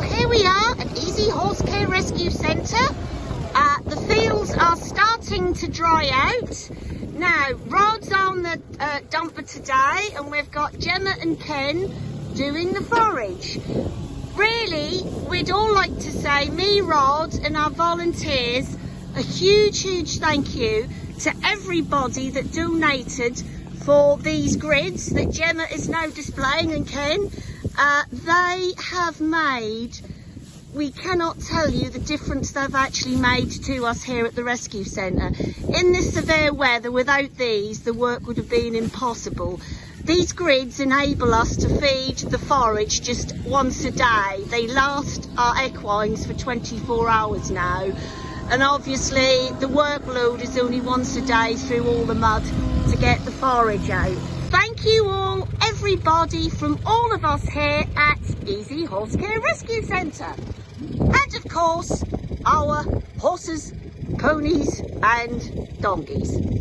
Well, here we are at Easy Horse Care Rescue Centre. Uh, the fields are starting to dry out. Now, Rod's on the uh, dumper today and we've got Gemma and Ken doing the forage. Really, we'd all like to say, me, Rod and our volunteers, a huge, huge thank you to everybody that donated for these grids that Gemma is now displaying and Ken. Uh, they have made, we cannot tell you the difference they've actually made to us here at the rescue centre. In this severe weather, without these, the work would have been impossible. These grids enable us to feed the forage just once a day. They last our equines for 24 hours now. And obviously the workload is only once a day through all the mud to get the forage out. Thank you all, everybody from all of us here at Easy Horse Care Rescue Centre. And of course, our horses, ponies and donkeys.